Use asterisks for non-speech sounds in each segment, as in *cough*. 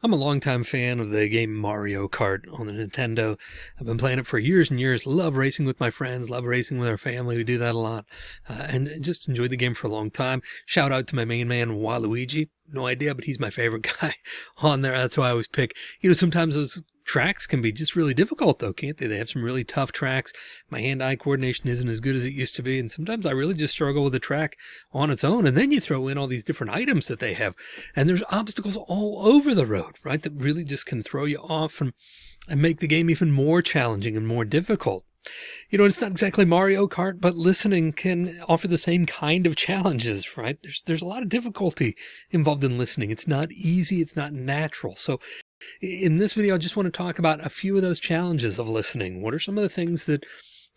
I'm a longtime fan of the game Mario Kart on the Nintendo. I've been playing it for years and years. Love racing with my friends, love racing with our family. We do that a lot uh, and just enjoyed the game for a long time. Shout out to my main man, Waluigi. No idea, but he's my favorite *laughs* guy on there. That's who I always pick. You know, sometimes those tracks can be just really difficult though, can't they? They have some really tough tracks. My hand-eye coordination isn't as good as it used to be. And sometimes I really just struggle with the track on its own. And then you throw in all these different items that they have and there's obstacles all over the road, right? That really just can throw you off and, and make the game even more challenging and more difficult. You know, it's not exactly Mario Kart, but listening can offer the same kind of challenges, right? There's, there's a lot of difficulty involved in listening. It's not easy. It's not natural. So in this video, I just want to talk about a few of those challenges of listening. What are some of the things that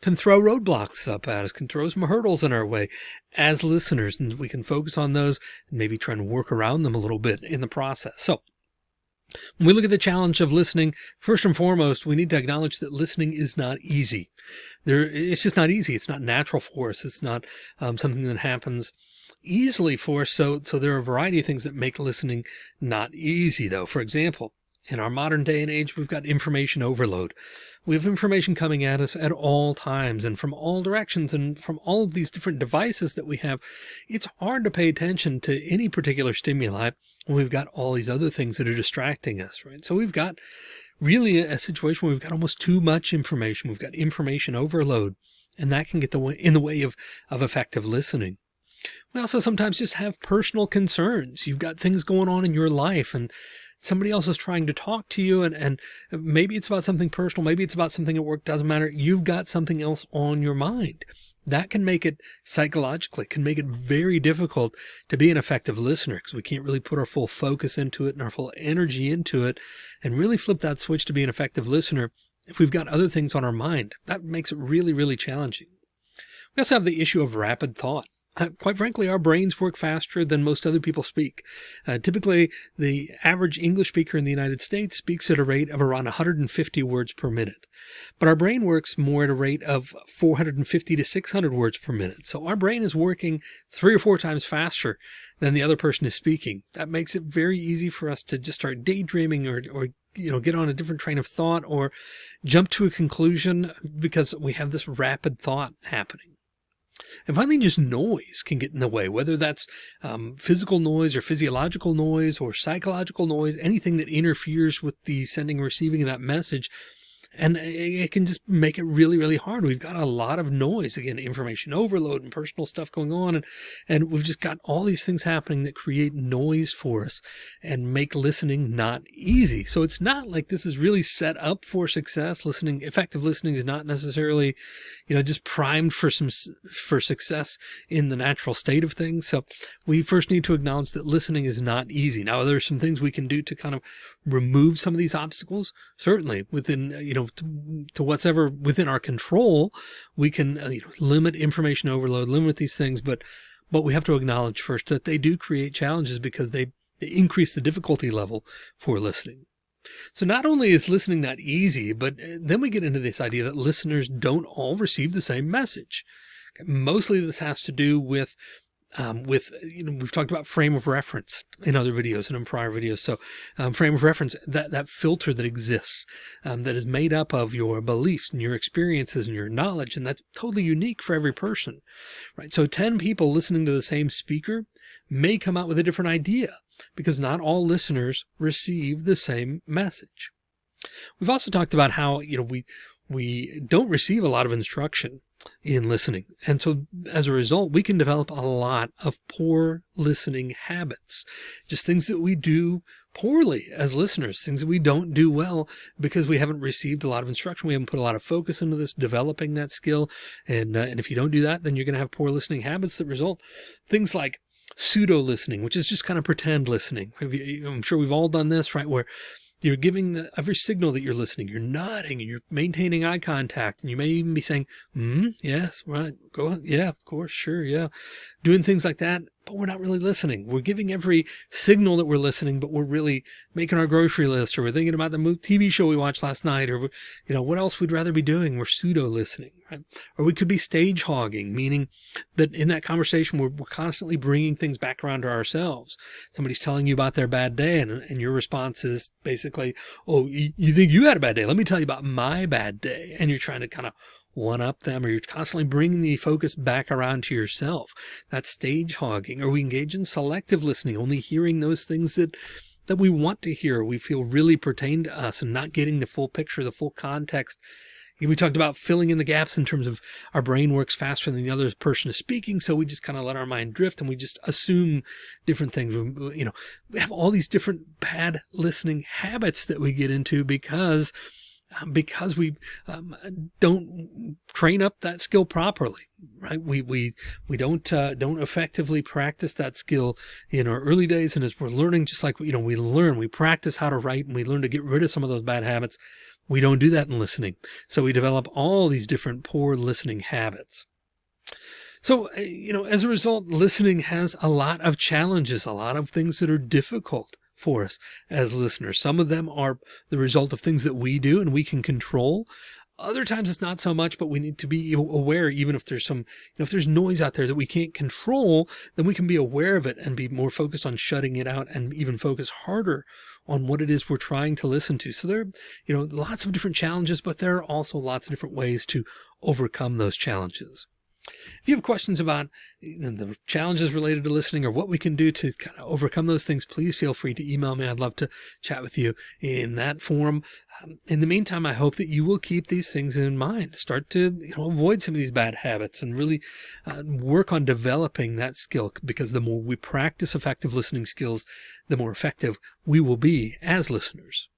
can throw roadblocks up at us, can throw some hurdles in our way as listeners, and we can focus on those and maybe try and work around them a little bit in the process. So when we look at the challenge of listening, first and foremost, we need to acknowledge that listening is not easy. There, it's just not easy. It's not natural for us. It's not um, something that happens easily for us. So, so there are a variety of things that make listening not easy though. For example, in our modern day and age, we've got information overload. We have information coming at us at all times and from all directions and from all of these different devices that we have. It's hard to pay attention to any particular stimuli when we've got all these other things that are distracting us, right? So we've got really a situation where we've got almost too much information. We've got information overload and that can get the way, in the way of, of effective listening. We also sometimes just have personal concerns. You've got things going on in your life and somebody else is trying to talk to you and, and maybe it's about something personal. Maybe it's about something at work. Doesn't matter. You've got something else on your mind that can make it psychologically can make it very difficult to be an effective listener because we can't really put our full focus into it and our full energy into it and really flip that switch to be an effective listener. If we've got other things on our mind, that makes it really, really challenging. We also have the issue of rapid thought. Uh, quite frankly, our brains work faster than most other people speak. Uh, typically, the average English speaker in the United States speaks at a rate of around 150 words per minute. But our brain works more at a rate of 450 to 600 words per minute. So our brain is working three or four times faster than the other person is speaking. That makes it very easy for us to just start daydreaming or, or you know, get on a different train of thought or jump to a conclusion because we have this rapid thought happening. And finally, just noise can get in the way, whether that's um, physical noise or physiological noise or psychological noise, anything that interferes with the sending and receiving of that message and it can just make it really, really hard. We've got a lot of noise, again, information overload and personal stuff going on. And, and we've just got all these things happening that create noise for us and make listening not easy. So it's not like this is really set up for success. Listening, effective listening is not necessarily, you know, just primed for some, for success in the natural state of things. So we first need to acknowledge that listening is not easy. Now, there are some things we can do to kind of remove some of these obstacles, certainly within, you know, to, to whatever within our control, we can uh, you know, limit information overload, limit these things, but, but we have to acknowledge first that they do create challenges because they, they increase the difficulty level for listening. So not only is listening not easy, but uh, then we get into this idea that listeners don't all receive the same message. Mostly this has to do with um, with, you know, we've talked about frame of reference in other videos and in prior videos. So um, frame of reference, that, that filter that exists, um, that is made up of your beliefs and your experiences and your knowledge. And that's totally unique for every person, right? So 10 people listening to the same speaker may come out with a different idea because not all listeners receive the same message. We've also talked about how, you know, we, we don't receive a lot of instruction in listening. And so as a result, we can develop a lot of poor listening habits, just things that we do poorly as listeners, things that we don't do well because we haven't received a lot of instruction. We haven't put a lot of focus into this, developing that skill. And, uh, and if you don't do that, then you're going to have poor listening habits that result things like pseudo listening, which is just kind of pretend listening. I'm sure we've all done this, right? Where you're giving the, every signal that you're listening. You're nodding and you're maintaining eye contact. And you may even be saying, hmm, yes, right. Go, yeah, of course, sure. Yeah. Doing things like that, but we're not really listening. We're giving every signal that we're listening, but we're really making our grocery list or we're thinking about the TV show we watched last night or, you know, what else we'd rather be doing. We're pseudo listening, right? Or we could be stage hogging, meaning that in that conversation, we're, we're constantly bringing things back around to ourselves. Somebody's telling you about their bad day and, and your response is basically, Oh, you, you think you had a bad day? Let me tell you about my bad day. And you're trying to kind of one up them or you're constantly bringing the focus back around to yourself. That's stage hogging or we engage in selective listening, only hearing those things that that we want to hear, we feel really pertain to us and not getting the full picture, the full context. We talked about filling in the gaps in terms of our brain works faster than the other person is speaking. So we just kind of let our mind drift and we just assume different things. You know, we have all these different bad listening habits that we get into because because we um, don't train up that skill properly right? We we we don't uh, don't effectively practice that skill in our early days. And as we're learning just like you know we learn we practice how to write and we learn to get rid of some of those bad habits we don't do that in listening. So we develop all these different poor listening habits. So, uh, you know, as a result, listening has a lot of challenges, a lot of things that are difficult for us as listeners. Some of them are the result of things that we do and we can control. Other times it's not so much, but we need to be aware, even if there's some, you know, if there's noise out there that we can't control, then we can be aware of it and be more focused on shutting it out and even focus harder on what it is we're trying to listen to. So there, you know, lots of different challenges, but there are also lots of different ways to overcome those challenges. If you have questions about the challenges related to listening or what we can do to kind of overcome those things, please feel free to email me. I'd love to chat with you in that form. Um, in the meantime, I hope that you will keep these things in mind. Start to you know, avoid some of these bad habits and really uh, work on developing that skill because the more we practice effective listening skills, the more effective we will be as listeners.